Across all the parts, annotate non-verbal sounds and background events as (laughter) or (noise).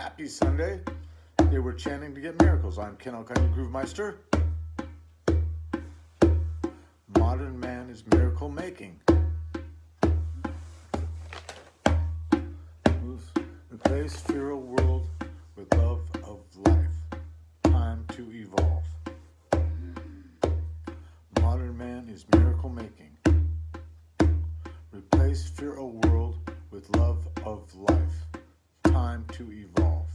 Happy Sunday. They were chanting to get miracles. I'm Ken Alkind, Groove Meister. Modern man is miracle making. Replace fear of world with love of life. Time to evolve. Modern man is miracle making. Replace fear of world with love of life. Time to evolve.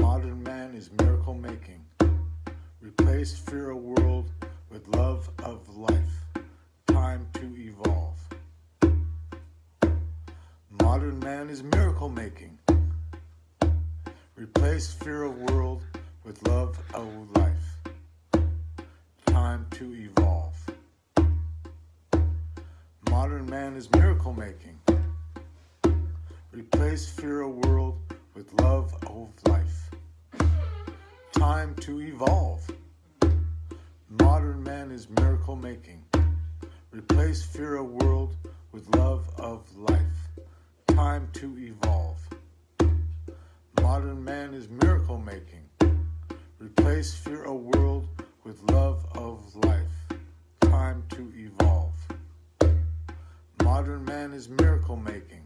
Modern man is miracle making. Replace fear of world with love of life. Time to evolve. Modern man is miracle making. Replace fear of world with love of life. Time to evolve. Modern man is miracle making. Replace fear of world with love of life. Time to evolve. Modern man is miracle making. Replace fear of world with love of life. Time to evolve. Modern man is miracle making. Replace fear of world with love of life. Time to evolve. Modern man is miracle making.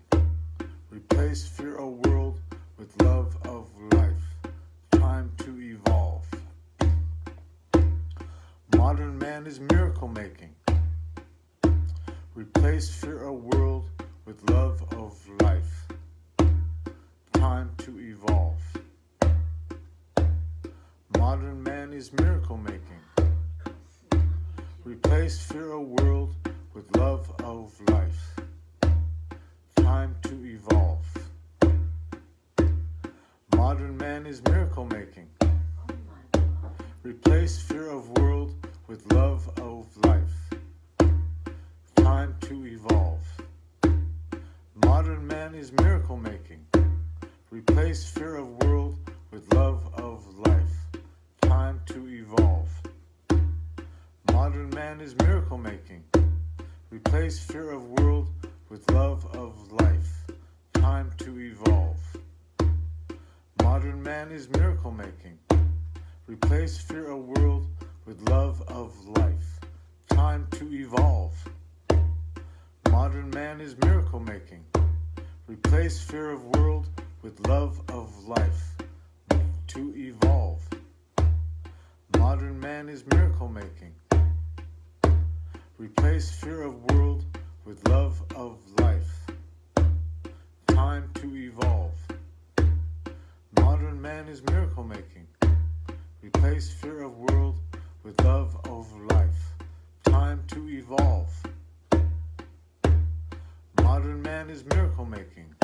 Replace fear of world with love of life. Time to evolve. Modern man is miracle making. Replace fear of world with love of life. Time to evolve. Modern man is miracle making. Replace fear of world with love of life. Time to evolve. Modern man is miracle making. Replace fear of world with love of life. Time to evolve. Modern man is miracle making. Replace fear of world with love of life. Time to evolve. Modern man is miracle making. Replace fear of world man is miracle making. Replace fear of world with love of life. Time to evolve. Modern man is miracle making. Replace fear of world with love of life. To evolve. Modern man is miracle making. Replace fear of world with love of life. Man is miracle making. Replace fear of world with love of life. Time to evolve. Modern man is miracle making.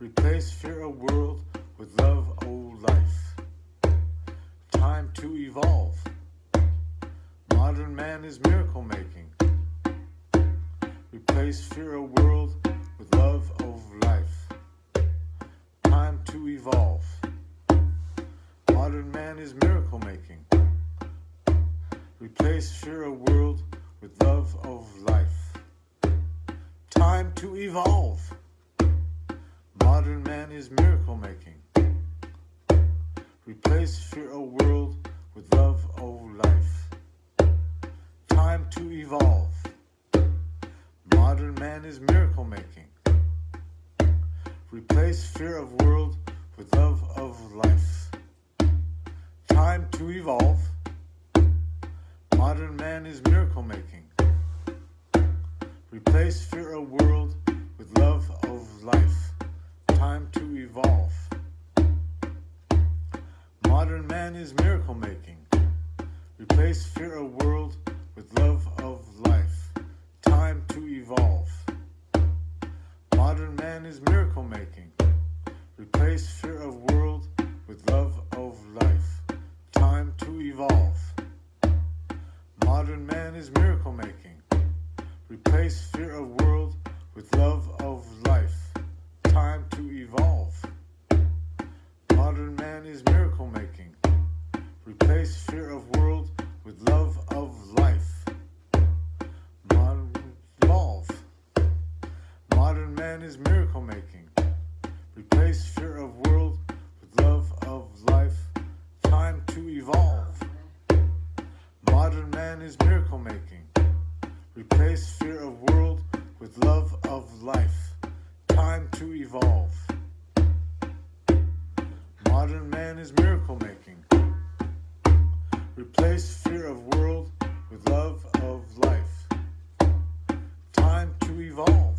Replace fear of world with love of life. Time to evolve. Modern man is miracle making. Replace fear of world with love of life. To evolve. Modern man is miracle making. Replace fear of world with love of life. Time to evolve. Modern man is miracle making. Replace fear of world with love of life. Time to evolve. Modern man is miracle making. Replace fear of world with love of life. Time to evolve. Modern man is miracle making. Replace fear of world with love miracle making. Replace fear of world with love of life. Time to evolve. Modern man is miracle making. Replace fear of world with love of life. Modern evolve. Modern man is miracle making. is miracle making. Replace fear of world with love of life. Time to evolve. Modern man is miracle making. Replace fear of world with love of life. Time to evolve.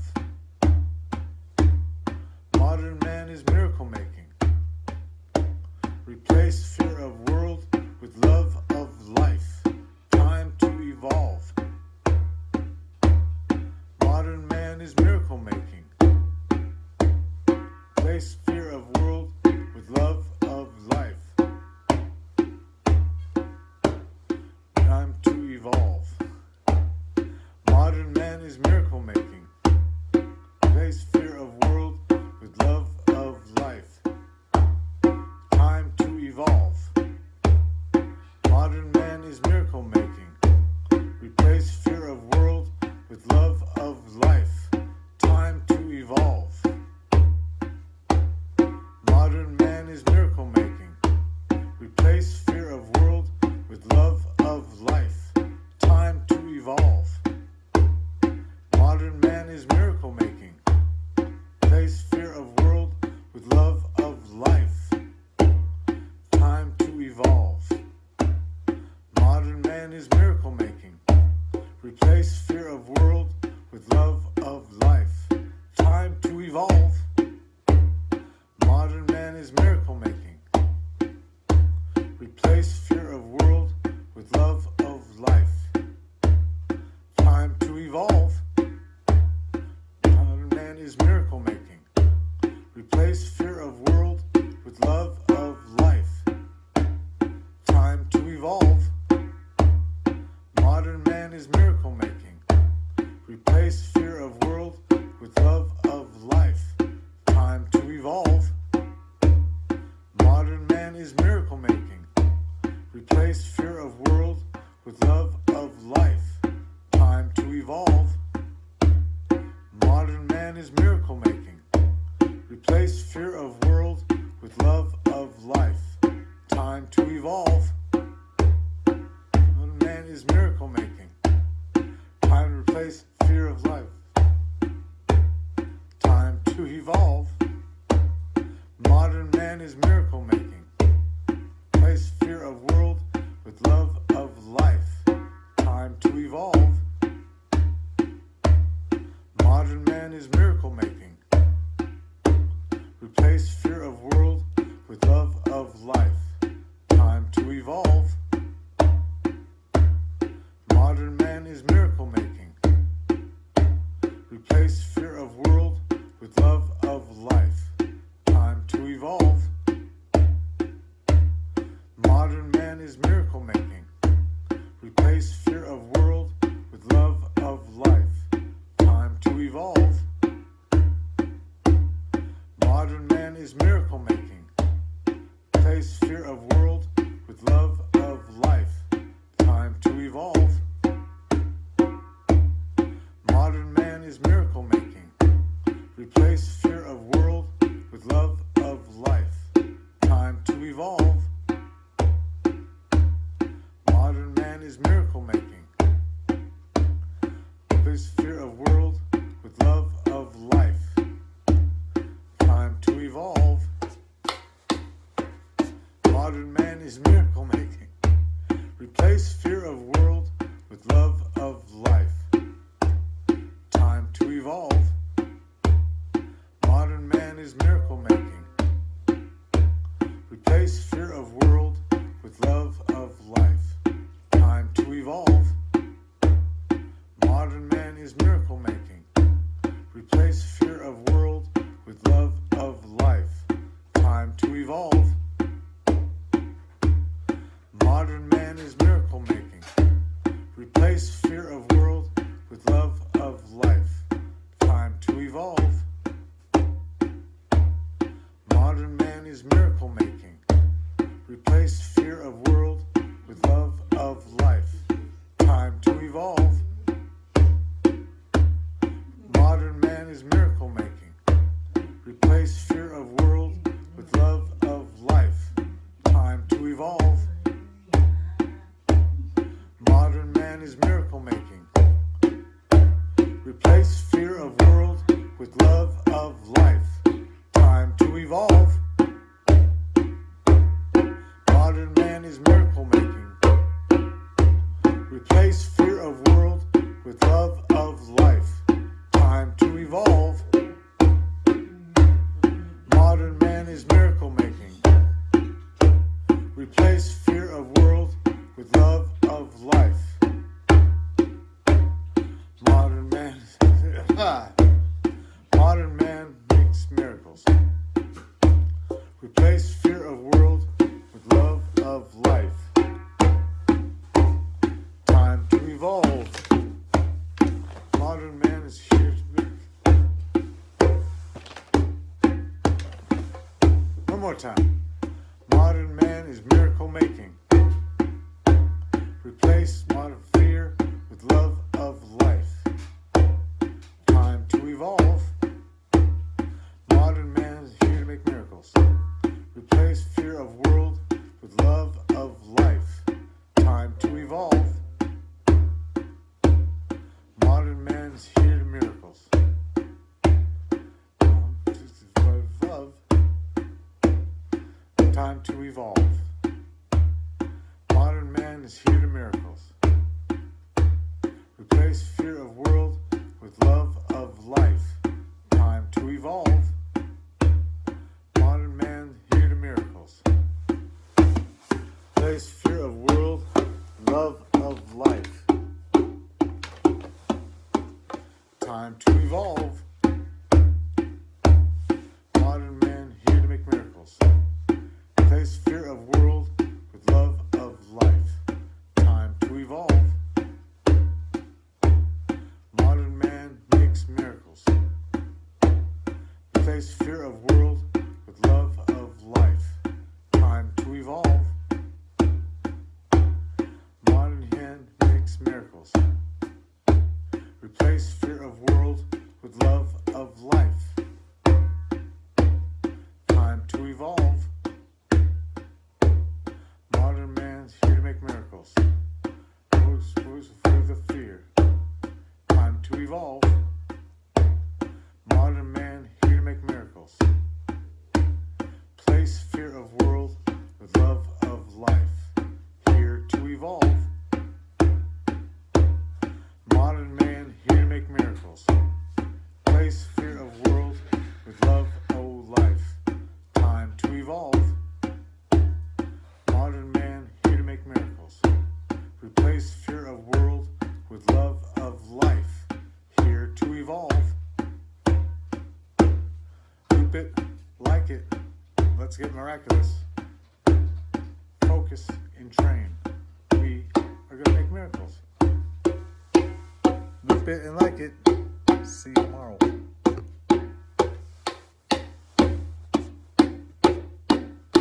Modern man is miracle making. Replace fear of world with love modern man is miracle making. is miracle making. is miracle making. Time to replace fear of life. Time to evolve. Modern man is miracle making. Replace fear of world with love. is miracle making. Replace fear of world with love of life. Time to evolve. With love of life. Modern man, (laughs) modern man makes miracles. Replace fear of world with love of life. Time to evolve. Modern man is here to make. One more time. Modern man is miracle making. Replace modern fear with love of life. Time to evolve. Modern man is here to make miracles. Replace fear of world with love of life. Time to evolve. Modern man is here to miracles. Um, this is. Time to evolve. Love of life. Time to evolve. Let's get miraculous. Focus and train. We are going to make miracles. Loop it and like it. See you tomorrow.